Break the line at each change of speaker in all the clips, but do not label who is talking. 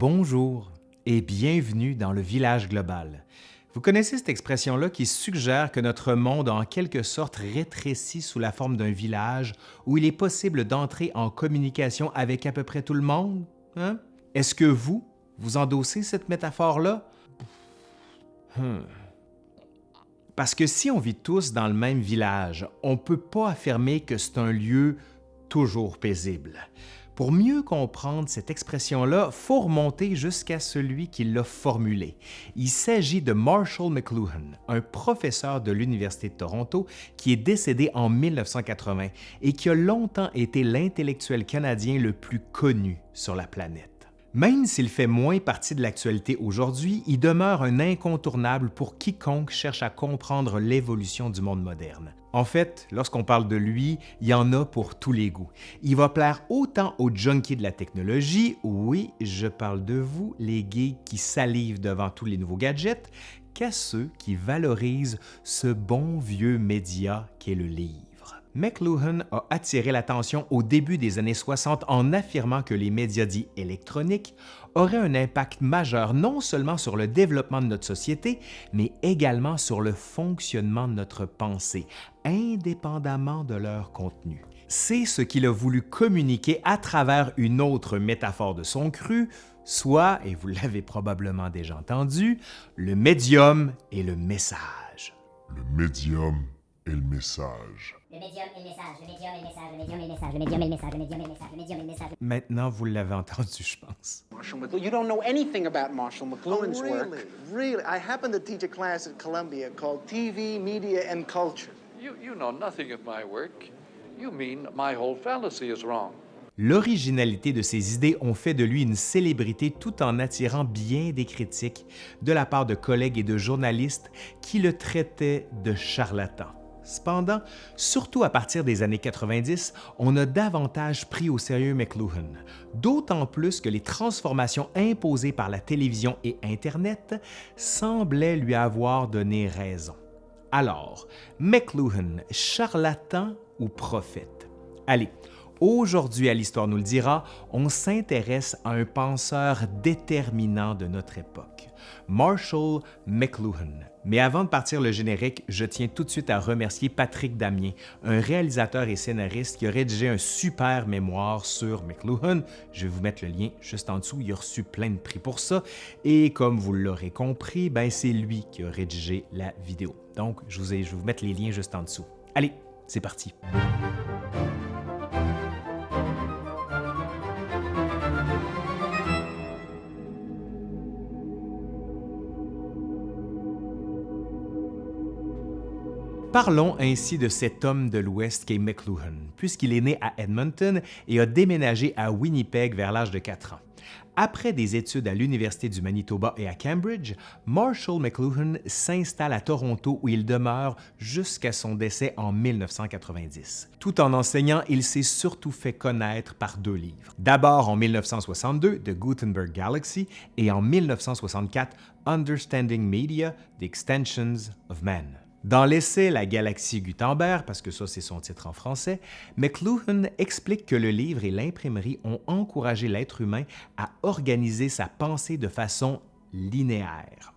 Bonjour et bienvenue dans le village global. Vous connaissez cette expression-là qui suggère que notre monde a en quelque sorte rétréci sous la forme d'un village où il est possible d'entrer en communication avec à peu près tout le monde? Hein? Est-ce que vous, vous endossez cette métaphore-là? Hmm. Parce que si on vit tous dans le même village, on ne peut pas affirmer que c'est un lieu toujours paisible. Pour mieux comprendre cette expression-là, faut remonter jusqu'à celui qui l'a formulée. Il s'agit de Marshall McLuhan, un professeur de l'Université de Toronto qui est décédé en 1980 et qui a longtemps été l'intellectuel canadien le plus connu sur la planète. Même s'il fait moins partie de l'actualité aujourd'hui, il demeure un incontournable pour quiconque cherche à comprendre l'évolution du monde moderne. En fait, lorsqu'on parle de lui, il y en a pour tous les goûts. Il va plaire autant aux junkies de la technologie, oui, je parle de vous, les geeks qui salivent devant tous les nouveaux gadgets, qu'à ceux qui valorisent ce bon vieux média qu'est le livre. McLuhan a attiré l'attention au début des années 60 en affirmant que les médias dits électroniques auraient un impact majeur non seulement sur le développement de notre société, mais également sur le fonctionnement de notre pensée, indépendamment de leur contenu. C'est ce qu'il a voulu communiquer à travers une autre métaphore de son cru, soit, et vous l'avez probablement déjà entendu, le médium et le message.
Le médium et le message.
Le médium et le message, le médium et le message, le médium et le message, le médium et le message, le médium et le message, le médium et le message.
Maintenant, vous l'avez entendu, je pense.
Marshall McLuhan. You don't know anything about Marshall McLuhan's
really,
work.
really? I happen to teach a class at Columbia called TV, Media, and Culture.
You, know nothing of my work. You mean my whole fallacy is wrong.
L'originalité de ses idées ont fait de lui une célébrité tout en attirant bien des critiques de la part de collègues et de journalistes qui le traitaient de charlatan. Cependant, surtout à partir des années 90, on a davantage pris au sérieux McLuhan, d'autant plus que les transformations imposées par la télévision et Internet semblaient lui avoir donné raison. Alors, McLuhan, charlatan ou prophète? Allez, aujourd'hui à l'Histoire nous le dira, on s'intéresse à un penseur déterminant de notre époque, Marshall McLuhan. Mais avant de partir le générique, je tiens tout de suite à remercier Patrick Damien, un réalisateur et scénariste qui a rédigé un super mémoire sur McLuhan. Je vais vous mettre le lien juste en dessous, il a reçu plein de prix pour ça. Et comme vous l'aurez compris, ben c'est lui qui a rédigé la vidéo. Donc, je, vous ai, je vais vous mettre les liens juste en dessous. Allez, c'est parti. Parlons ainsi de cet homme de l'Ouest qu'est McLuhan, puisqu'il est né à Edmonton et a déménagé à Winnipeg vers l'âge de 4 ans. Après des études à l'Université du Manitoba et à Cambridge, Marshall McLuhan s'installe à Toronto où il demeure jusqu'à son décès en 1990. Tout en enseignant, il s'est surtout fait connaître par deux livres. D'abord en 1962, The Gutenberg Galaxy et en 1964, Understanding Media, The Extensions of Man. Dans l'essai La galaxie Gutenberg, parce que ça c'est son titre en français, McLuhan explique que le livre et l'imprimerie ont encouragé l'être humain à organiser sa pensée de façon linéaire.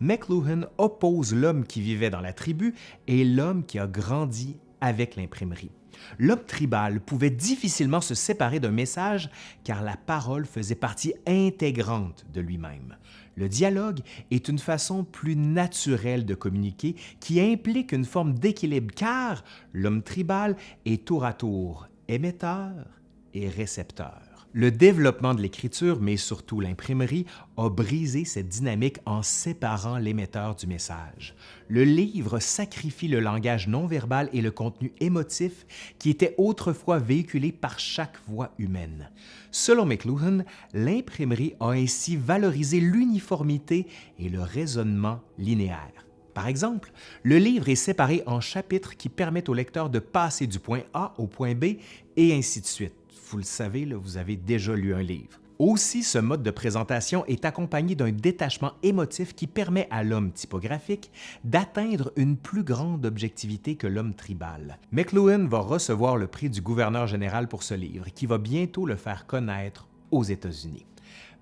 McLuhan oppose l'homme qui vivait dans la tribu et l'homme qui a grandi avec l'imprimerie. L'homme tribal pouvait difficilement se séparer d'un message car la parole faisait partie intégrante de lui-même. Le dialogue est une façon plus naturelle de communiquer qui implique une forme d'équilibre car l'homme tribal est tour à tour émetteur et récepteur. Le développement de l'écriture, mais surtout l'imprimerie, a brisé cette dynamique en séparant l'émetteur du message. Le livre sacrifie le langage non verbal et le contenu émotif qui était autrefois véhiculé par chaque voix humaine. Selon McLuhan, l'imprimerie a ainsi valorisé l'uniformité et le raisonnement linéaire. Par exemple, le livre est séparé en chapitres qui permettent au lecteur de passer du point A au point B et ainsi de suite vous le savez, vous avez déjà lu un livre. Aussi, ce mode de présentation est accompagné d'un détachement émotif qui permet à l'homme typographique d'atteindre une plus grande objectivité que l'homme tribal. McLuhan va recevoir le prix du gouverneur général pour ce livre, qui va bientôt le faire connaître aux États-Unis.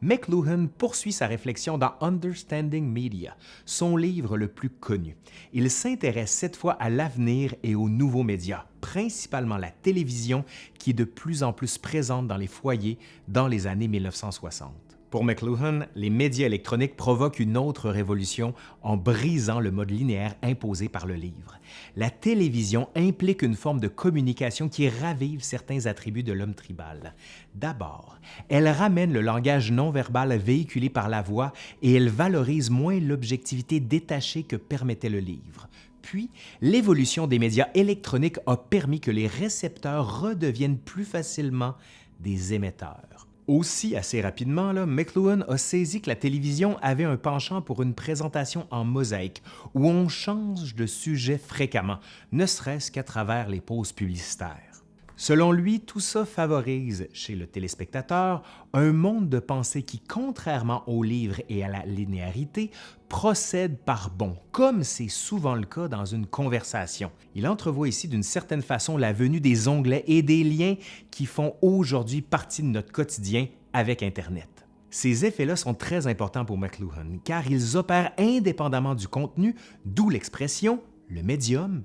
McLuhan poursuit sa réflexion dans Understanding Media, son livre le plus connu. Il s'intéresse cette fois à l'avenir et aux nouveaux médias, principalement la télévision qui est de plus en plus présente dans les foyers dans les années 1960. Pour McLuhan, les médias électroniques provoquent une autre révolution en brisant le mode linéaire imposé par le livre. La télévision implique une forme de communication qui ravive certains attributs de l'homme tribal. D'abord, elle ramène le langage non-verbal véhiculé par la voix et elle valorise moins l'objectivité détachée que permettait le livre. Puis, l'évolution des médias électroniques a permis que les récepteurs redeviennent plus facilement des émetteurs. Aussi, assez rapidement, McLuhan a saisi que la télévision avait un penchant pour une présentation en mosaïque, où on change de sujet fréquemment, ne serait-ce qu'à travers les pauses publicitaires. Selon lui, tout ça favorise chez le téléspectateur un monde de pensée qui, contrairement au livre et à la linéarité, procède par bond, comme c'est souvent le cas dans une conversation. Il entrevoit ici d'une certaine façon la venue des onglets et des liens qui font aujourd'hui partie de notre quotidien avec Internet. Ces effets-là sont très importants pour McLuhan car ils opèrent indépendamment du contenu, d'où l'expression, le médium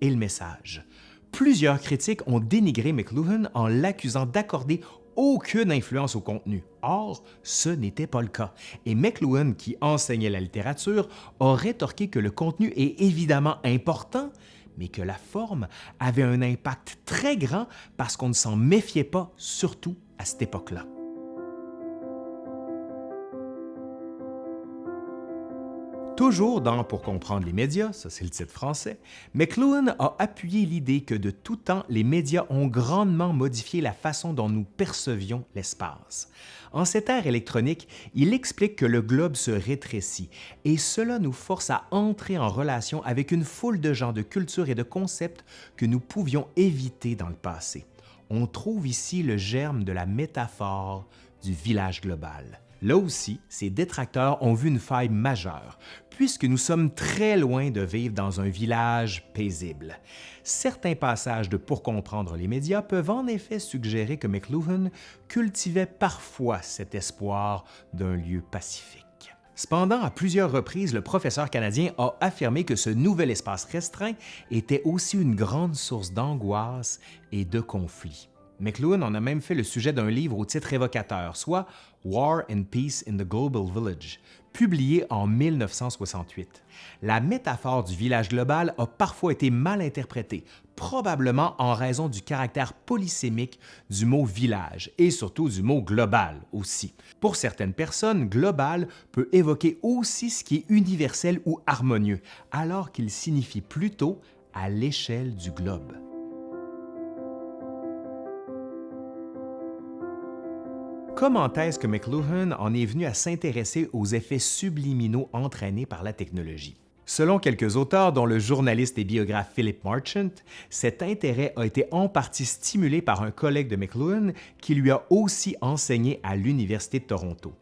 et le message. Plusieurs critiques ont dénigré McLuhan en l'accusant d'accorder aucune influence au contenu. Or, ce n'était pas le cas. Et McLuhan, qui enseignait la littérature, a rétorqué que le contenu est évidemment important, mais que la forme avait un impact très grand parce qu'on ne s'en méfiait pas, surtout à cette époque-là. Toujours dans Pour comprendre les médias, ça c'est le titre français, McLuhan a appuyé l'idée que de tout temps, les médias ont grandement modifié la façon dont nous percevions l'espace. En cette ère électronique, il explique que le globe se rétrécit et cela nous force à entrer en relation avec une foule de gens, de cultures et de concepts que nous pouvions éviter dans le passé. On trouve ici le germe de la métaphore du village global. Là aussi, ses détracteurs ont vu une faille majeure, puisque nous sommes très loin de vivre dans un village paisible. Certains passages de Pour comprendre les médias peuvent en effet suggérer que McLuhan cultivait parfois cet espoir d'un lieu pacifique. Cependant, à plusieurs reprises, le professeur canadien a affirmé que ce nouvel espace restreint était aussi une grande source d'angoisse et de conflits. McLuhan en a même fait le sujet d'un livre au titre évocateur, soit War and Peace in the Global Village, publié en 1968. La métaphore du village global a parfois été mal interprétée, probablement en raison du caractère polysémique du mot village et surtout du mot global aussi. Pour certaines personnes, global peut évoquer aussi ce qui est universel ou harmonieux, alors qu'il signifie plutôt à l'échelle du globe. Comment est-ce que McLuhan en est venu à s'intéresser aux effets subliminaux entraînés par la technologie? Selon quelques auteurs, dont le journaliste et biographe Philip Marchant, cet intérêt a été en partie stimulé par un collègue de McLuhan qui lui a aussi enseigné à l'Université de Toronto.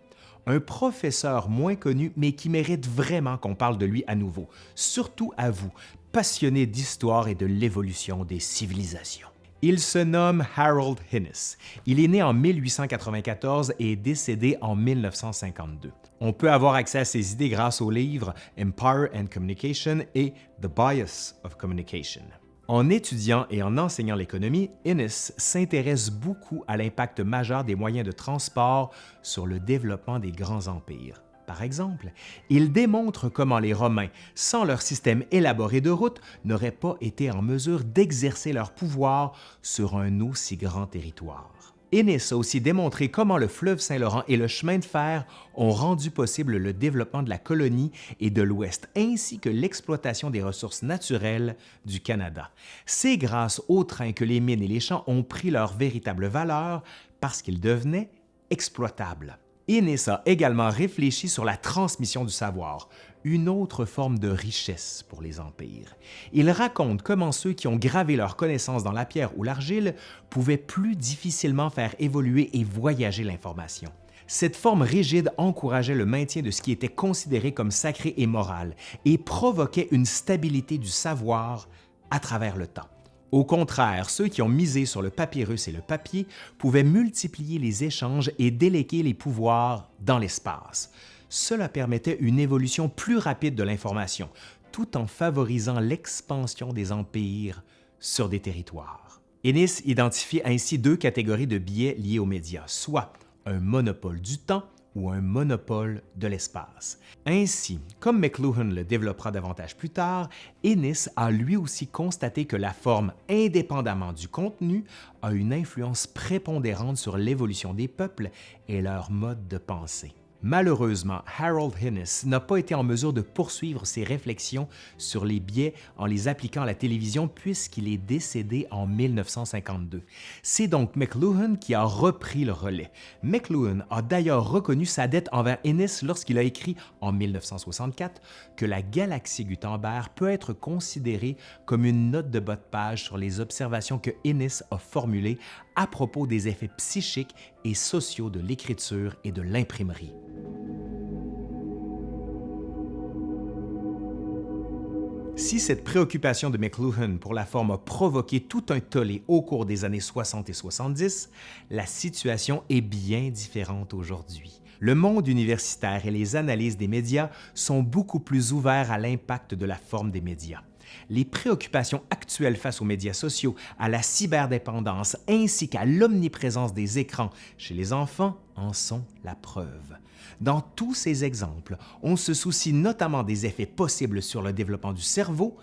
Un professeur moins connu, mais qui mérite vraiment qu'on parle de lui à nouveau, surtout à vous, passionnés d'histoire et de l'évolution des civilisations. Il se nomme Harold Innis. Il est né en 1894 et est décédé en 1952. On peut avoir accès à ses idées grâce au livre Empire and Communication et The Bias of Communication. En étudiant et en enseignant l'économie, Innes s'intéresse beaucoup à l'impact majeur des moyens de transport sur le développement des grands empires. Par exemple, il démontre comment les Romains, sans leur système élaboré de routes, n'auraient pas été en mesure d'exercer leur pouvoir sur un aussi grand territoire. Ennis a aussi démontré comment le fleuve Saint-Laurent et le chemin de fer ont rendu possible le développement de la colonie et de l'Ouest, ainsi que l'exploitation des ressources naturelles du Canada. C'est grâce au train que les mines et les champs ont pris leur véritable valeur parce qu'ils devenaient exploitables. Innes a également réfléchi sur la transmission du savoir, une autre forme de richesse pour les empires. Il raconte comment ceux qui ont gravé leurs connaissances dans la pierre ou l'argile pouvaient plus difficilement faire évoluer et voyager l'information. Cette forme rigide encourageait le maintien de ce qui était considéré comme sacré et moral et provoquait une stabilité du savoir à travers le temps. Au contraire, ceux qui ont misé sur le papyrus et le papier pouvaient multiplier les échanges et déléguer les pouvoirs dans l'espace. Cela permettait une évolution plus rapide de l'information, tout en favorisant l'expansion des empires sur des territoires. Ennis identifie ainsi deux catégories de biais liés aux médias, soit un monopole du temps ou un monopole de l'espace. Ainsi, comme McLuhan le développera davantage plus tard, Ennis a lui aussi constaté que la forme, indépendamment du contenu, a une influence prépondérante sur l'évolution des peuples et leur mode de pensée. Malheureusement, Harold Innis n'a pas été en mesure de poursuivre ses réflexions sur les biais en les appliquant à la télévision puisqu'il est décédé en 1952. C'est donc McLuhan qui a repris le relais. McLuhan a d'ailleurs reconnu sa dette envers Innis lorsqu'il a écrit en 1964 que la galaxie Gutenberg peut être considérée comme une note de bas de page sur les observations que Innis a formulées à propos des effets psychiques et sociaux de l'écriture et de l'imprimerie. Si cette préoccupation de McLuhan pour la forme a provoqué tout un tollé au cours des années 60 et 70, la situation est bien différente aujourd'hui. Le monde universitaire et les analyses des médias sont beaucoup plus ouverts à l'impact de la forme des médias. Les préoccupations actuelles face aux médias sociaux, à la cyberdépendance ainsi qu'à l'omniprésence des écrans chez les enfants en sont la preuve. Dans tous ces exemples, on se soucie notamment des effets possibles sur le développement du cerveau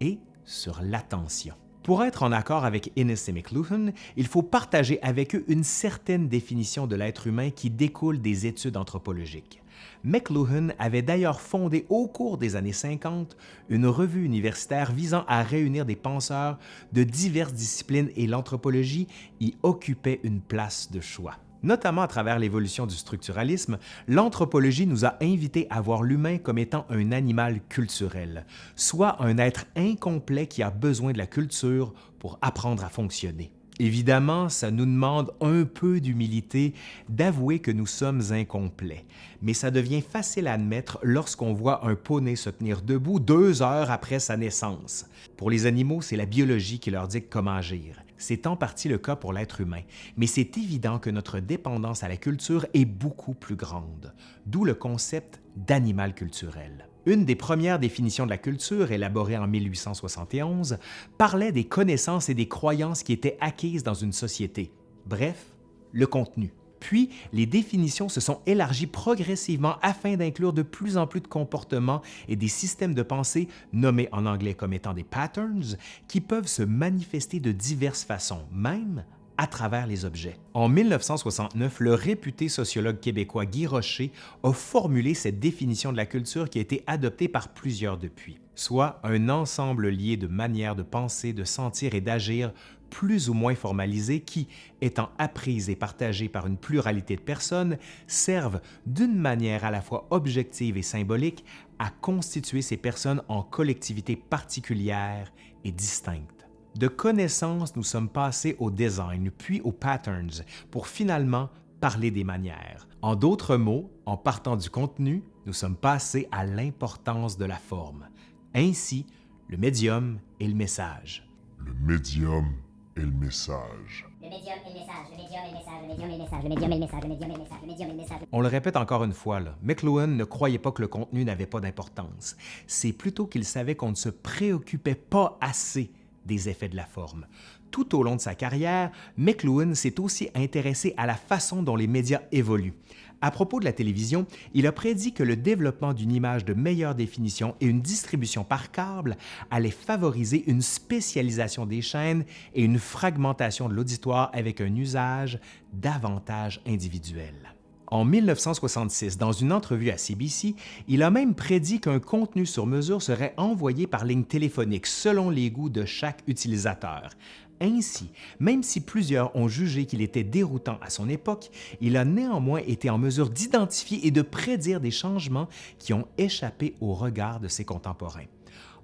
et sur l'attention. Pour être en accord avec Innes et McLuhan, il faut partager avec eux une certaine définition de l'être humain qui découle des études anthropologiques. McLuhan avait d'ailleurs fondé au cours des années 50 une revue universitaire visant à réunir des penseurs de diverses disciplines et l'anthropologie y occupait une place de choix. Notamment à travers l'évolution du structuralisme, l'anthropologie nous a invités à voir l'humain comme étant un animal culturel, soit un être incomplet qui a besoin de la culture pour apprendre à fonctionner. Évidemment, ça nous demande un peu d'humilité d'avouer que nous sommes incomplets, mais ça devient facile à admettre lorsqu'on voit un poney se tenir debout deux heures après sa naissance. Pour les animaux, c'est la biologie qui leur dit comment agir. C'est en partie le cas pour l'être humain, mais c'est évident que notre dépendance à la culture est beaucoup plus grande, d'où le concept d'animal culturel. Une des premières définitions de la culture, élaborée en 1871, parlait des connaissances et des croyances qui étaient acquises dans une société, bref, le contenu. Puis, les définitions se sont élargies progressivement afin d'inclure de plus en plus de comportements et des systèmes de pensée, nommés en anglais comme étant des patterns, qui peuvent se manifester de diverses façons, même à travers les objets. En 1969, le réputé sociologue québécois Guy Rocher a formulé cette définition de la culture qui a été adoptée par plusieurs depuis, soit un ensemble lié de manières de penser, de sentir et d'agir plus ou moins formalisées qui, étant apprises et partagées par une pluralité de personnes, servent d'une manière à la fois objective et symbolique à constituer ces personnes en collectivités particulières et distinctes. De connaissances, nous sommes passés au design, puis aux patterns, pour finalement parler des manières. En d'autres mots, en partant du contenu, nous sommes passés à l'importance de la forme. Ainsi, le médium et le message.
Le médium et le message.
Le médium et le message, le médium et le message, le médium et le message, le médium et le message, le médium et le message, le médium et le message.
On le répète encore une fois, là, McLuhan ne croyait pas que le contenu n'avait pas d'importance. C'est plutôt qu'il savait qu'on ne se préoccupait pas assez des effets de la forme. Tout au long de sa carrière, McLuhan s'est aussi intéressé à la façon dont les médias évoluent. À propos de la télévision, il a prédit que le développement d'une image de meilleure définition et une distribution par câble allait favoriser une spécialisation des chaînes et une fragmentation de l'auditoire avec un usage davantage individuel. En 1966, dans une entrevue à CBC, il a même prédit qu'un contenu sur mesure serait envoyé par ligne téléphonique selon les goûts de chaque utilisateur. Ainsi, même si plusieurs ont jugé qu'il était déroutant à son époque, il a néanmoins été en mesure d'identifier et de prédire des changements qui ont échappé au regard de ses contemporains.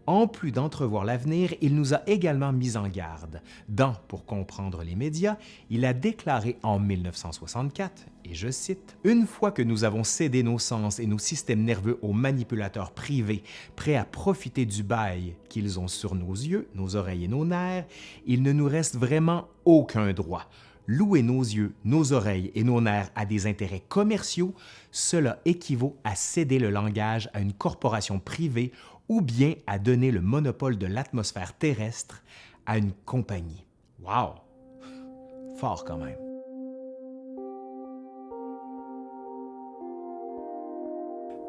En plus d'entrevoir l'avenir, il nous a également mis en garde. Dans Pour comprendre les médias, il a déclaré en 1964, et je cite, Une fois que nous avons cédé nos sens et nos systèmes nerveux aux manipulateurs privés, prêts à profiter du bail qu'ils ont sur nos yeux, nos oreilles et nos nerfs, il ne nous reste vraiment aucun droit. Louer nos yeux, nos oreilles et nos nerfs à des intérêts commerciaux, cela équivaut à céder le langage à une corporation privée ou bien à donner le monopole de l'atmosphère terrestre à une compagnie. Wow! Fort quand même.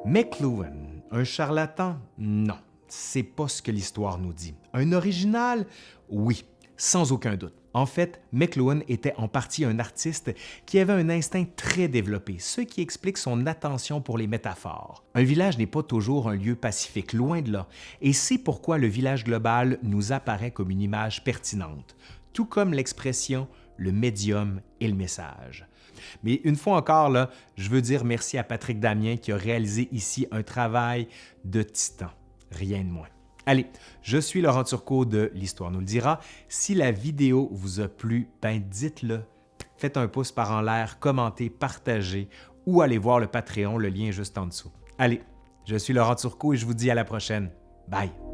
McLuhan, un charlatan? Non, c'est pas ce que l'histoire nous dit. Un original? Oui, sans aucun doute. En fait, McLuhan était en partie un artiste qui avait un instinct très développé, ce qui explique son attention pour les métaphores. Un village n'est pas toujours un lieu pacifique, loin de là, et c'est pourquoi le village global nous apparaît comme une image pertinente, tout comme l'expression le médium et le message. Mais une fois encore, là, je veux dire merci à Patrick Damien qui a réalisé ici un travail de titan, rien de moins. Allez, je suis Laurent Turcot de L'Histoire nous le dira. Si la vidéo vous a plu, ben dites-le. Faites un pouce par en l'air, commentez, partagez ou allez voir le Patreon, le lien est juste en dessous. Allez, je suis Laurent Turcot et je vous dis à la prochaine. Bye!